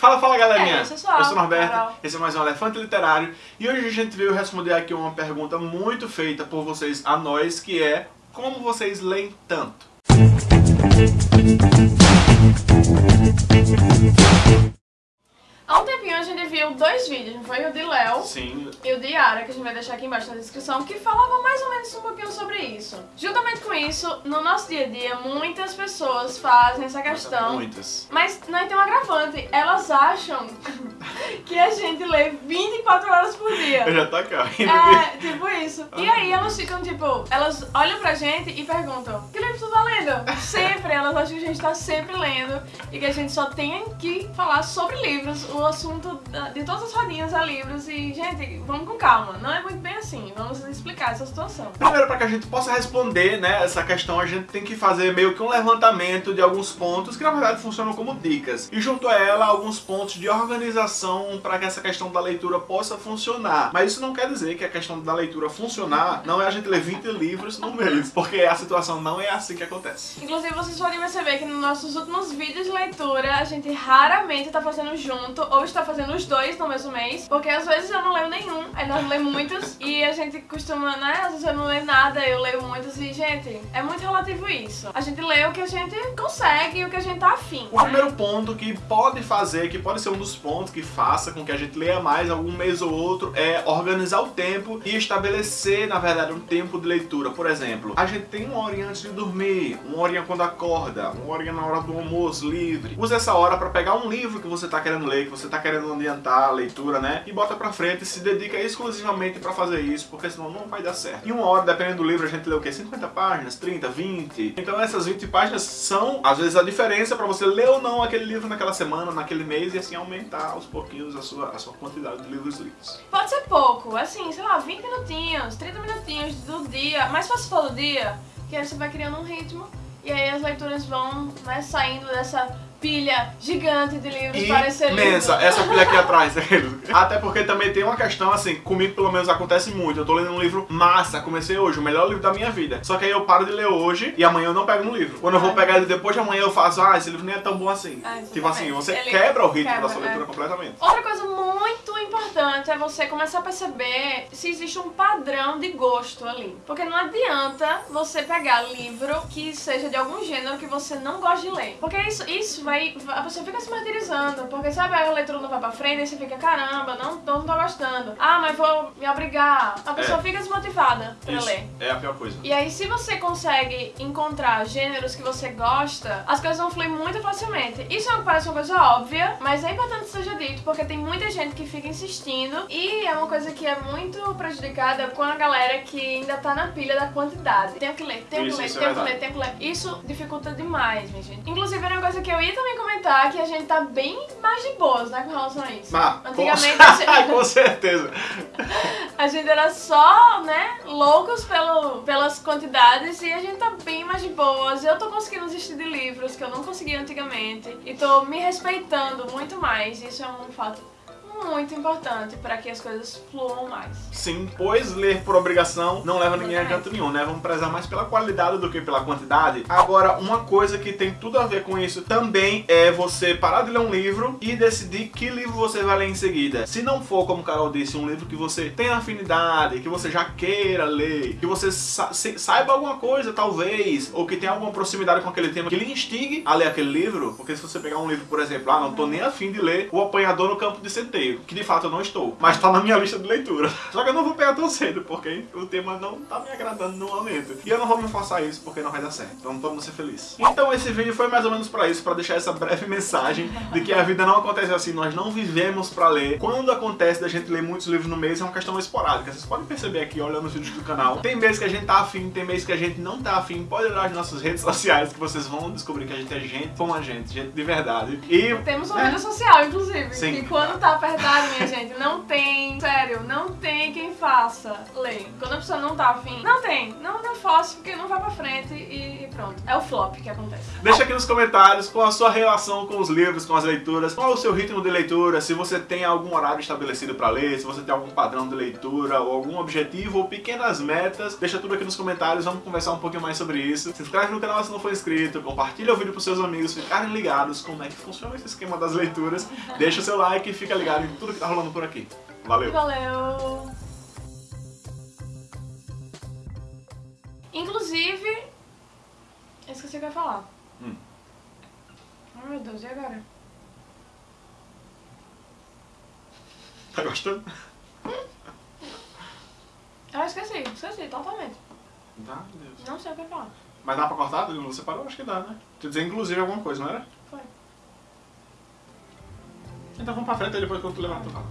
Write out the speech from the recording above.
Fala, fala galerinha! É, eu sou eu sou o Norberto, Carol. esse é mais um Elefante Literário e hoje a gente veio responder aqui uma pergunta muito feita por vocês a nós, que é como vocês leem tanto? A gente viu dois vídeos, não foi? O de Léo Sim, e o de Yara, que a gente vai deixar aqui embaixo na descrição, que falavam mais ou menos um pouquinho sobre isso. Juntamente com isso, no nosso dia a dia, muitas pessoas fazem essa questão. muitas. Mas não tem um agravante, elas acham que a gente lê 24 horas por dia. Eu já tô aqui, ó, rindo É, tipo isso. E aí elas ficam, tipo, elas olham pra gente e perguntam, que livro tu tá lendo? Sempre, elas acham que a gente tá sempre lendo e que a gente só tem que falar sobre livros, o assunto de todas as rodinhas é livros e, gente, vamos com calma, não é muito bem assim, vamos explicar essa situação. Primeiro, para que a gente possa responder né, essa questão, a gente tem que fazer meio que um levantamento de alguns pontos que na verdade funcionam como dicas. E junto a ela, alguns pontos de organização para que essa questão da leitura possa funcionar. Mas isso não quer dizer que a questão da leitura funcionar não é a gente ler 20 livros no mês, porque a situação não é assim que acontece. Inclusive, vocês podem perceber que nos nossos últimos vídeos de leitura, a gente raramente tá fazendo junto ou está fazendo os dois no mesmo mês, porque às vezes eu não leio nenhum, aí nós lemos muitos, e a gente costuma, né, às vezes eu não leio nada, eu leio muitos, e gente, é muito relativo isso. A gente lê o que a gente consegue e o que a gente tá afim. O primeiro ponto que pode fazer, que pode ser um dos pontos que faça com que a gente leia mais algum mês ou outro, é organizar o tempo e estabelecer, na verdade, um tempo de leitura. Por exemplo, a gente tem uma horinha antes de dormir, uma horinha quando acorda, uma horinha na hora do almoço livre. Use essa hora para pegar um livro que você tá querendo ler, que você tá querendo adiantar a leitura, né? E bota pra frente e se dedica exclusivamente para fazer isso, porque senão não vai dar certo. Em uma hora, dependendo do livro, a gente lê o quê? 50 páginas, 30, 20. Então essas 20 páginas são, às vezes, a diferença para você ler ou não aquele livro naquela semana, naquele mês, e assim aumentar aos pouquinhos a sua, a sua quantidade de livros lidos. Pode ser pouco, assim, sei lá, 20 minutinhos, 30 minutinhos do dia, mais fácil for do dia, que aí você vai criando um ritmo e aí as leituras vão né, saindo dessa pilha gigante de livros para ser lido. Imensa, essa pilha aqui atrás. Até porque também tem uma questão assim, comigo pelo menos acontece muito. Eu tô lendo um livro massa, comecei hoje, o melhor livro da minha vida. Só que aí eu paro de ler hoje e amanhã eu não pego no livro. Quando eu vou pegar ele depois de amanhã, eu faço, ah, esse livro nem é tão bom assim. Ah, tipo assim, você Ele quebra o ritmo quebra, da sua leitura é. completamente. Outra coisa muito importante é você começar a perceber se existe um padrão de gosto ali. Porque não adianta você pegar livro que seja de algum gênero que você não gosta de ler. Porque isso, isso vai. A pessoa fica se martirizando. Porque sabe, a leitura não vai pra frente e você fica, caramba, não, não tô gostando. Ah, mas vou me obrigar. A pessoa É. fica desmotivada pra Isso ler. é a pior coisa. E aí, se você consegue encontrar gêneros que você gosta, as coisas vão fluir muito facilmente. Isso é parece uma coisa óbvia, mas é importante que seja dito, porque tem muita gente que fica insistindo e é uma coisa que é muito prejudicada com a galera que ainda tá na pilha da quantidade. Tenho que ler, tenho Isso, que ler, é tenho que ler, tenho que ler. Isso dificulta demais, minha gente. Inclusive, era uma coisa que eu ia também comentar, que a gente tá bem mais de boas, né, com relação a isso. Ah, Antigamente, com... a gente- com certeza. a gente era só, né, loucos pelo, pelas quantidades e a gente tá bem mais de boas. Eu tô conseguindo assistir de livros que eu não conseguia antigamente e tô me respeitando muito mais. Isso é um fato muito importante para que as coisas fluam mais. Sim, pois ler por obrigação não leva ninguém a canto nenhum, né? Vamos prezar mais pela qualidade do que pela quantidade. Agora, uma coisa que tem tudo a ver com isso também é você parar de ler um livro e decidir que livro você vai ler em seguida. Se não for, como o Carol disse, um livro que você tem afinidade, que você já queira ler, que você sa- saiba alguma coisa, talvez, ou que tenha alguma proximidade com aquele tema que lhe instigue a ler aquele livro, porque se você pegar um livro, por exemplo, ah, não tô nem afim de ler O Apanhador no Campo de Centeio, que de fato eu não estou, mas tá na minha lista de leitura. Só que eu não vou pegar tão cedo, porque o tema não tá me agradando no momento. E eu não vou me forçar isso, porque não vai dar certo. Então vamos ser felizes. Então esse vídeo foi mais ou menos pra isso, pra deixar essa breve mensagem de que a vida não acontece assim, nós não vivemos pra ler. Quando acontece da gente ler muitos livros no mês, é uma questão esporádica. Vocês podem perceber aqui, olhando os vídeos do canal. Tem meses que a gente tá afim, tem meses que a gente não tá afim. Pode olhar as nossas redes sociais, que vocês vão descobrir que a gente é gente como a gente, gente de verdade. E Temos uma É. vida social, inclusive, Sim. que quando tá verdade, minha gente, não tem. Sério, não tem quem faça ler. Quando a pessoa não tá afim, não tem. Não, não faço, porque não vai pra frente e, e pronto. É o flop que acontece. Deixa aqui nos comentários qual a sua relação com os livros, com as leituras, qual o seu ritmo de leitura, se você tem algum horário estabelecido pra ler, se você tem algum padrão de leitura, ou algum objetivo, ou pequenas metas. Deixa tudo aqui nos comentários, vamos conversar um pouquinho mais sobre isso. Se inscreve no canal se não for inscrito, compartilha o vídeo pros seus amigos ficarem ligados como é que funciona esse esquema das leituras. Deixa o seu like e fica ligado em tudo que tá rolando por aqui. Valeu! Valeu! Inclusive, eu esqueci o que eu ia falar. Hum. Ai meu Deus, e agora? Tá gostando? Ah, esqueci, esqueci, totalmente. Tá, Deus. Não sei o que eu ia falar. Mas dá pra cortar? Você parou? Acho que dá, né? Tu dizer inclusive alguma coisa, não era? Foi. Então vamos pra frente e depois quando tu levar tu fala.